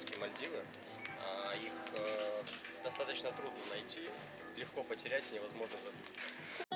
тропические Мальдивы. А, Их э, достаточно трудно найти, легко потерять и невозможно забыть.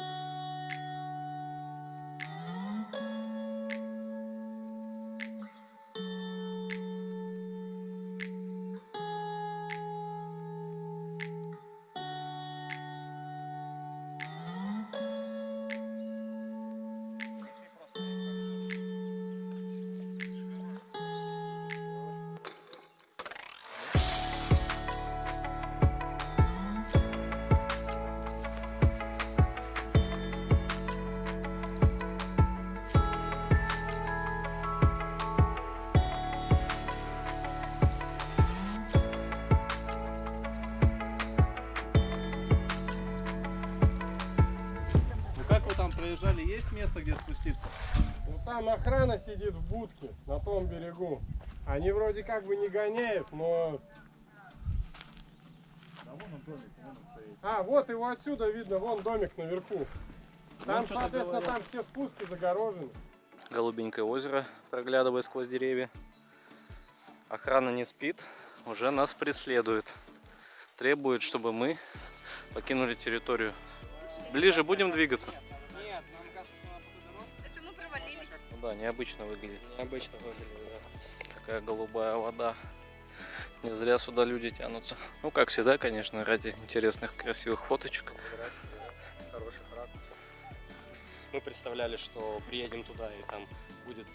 Проезжали? Есть место, где спуститься? Ну там охрана сидит в будке на том берегу. Они вроде как бы не гоняют, но... А, вот его отсюда видно, вон домик наверху. Там, что-то соответственно, там все спуски загорожены. Голубенькое озеро, проглядывая сквозь деревья. Охрана не спит, уже нас преследует. Требует, чтобы мы покинули территорию. Ближе будем двигаться? Да, необычно выглядит. Необычно выглядит, да. Такая голубая вода. Не зря сюда люди тянутся. Ну, как всегда, конечно, ради интересных, красивых фоточек. Ракурс. Мы представляли, что приедем туда и там будет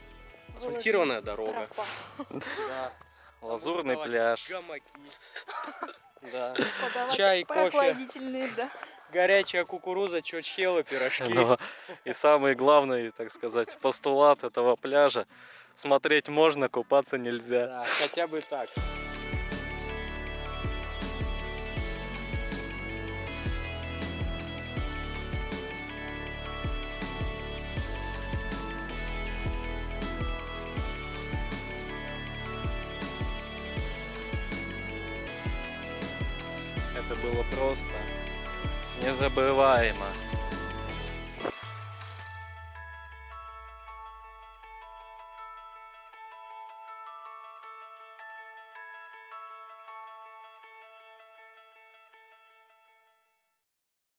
асфальтированная дорога. Да. Лазурный пляж. Гамаки. Да. Чай, кофе. прохладительные, да. Горячая кукуруза, чочхелы, пирожки. Но и самый главный, так сказать, постулат этого пляжа. Смотреть можно, купаться нельзя. Да, хотя бы так. Это было просто незабываемо.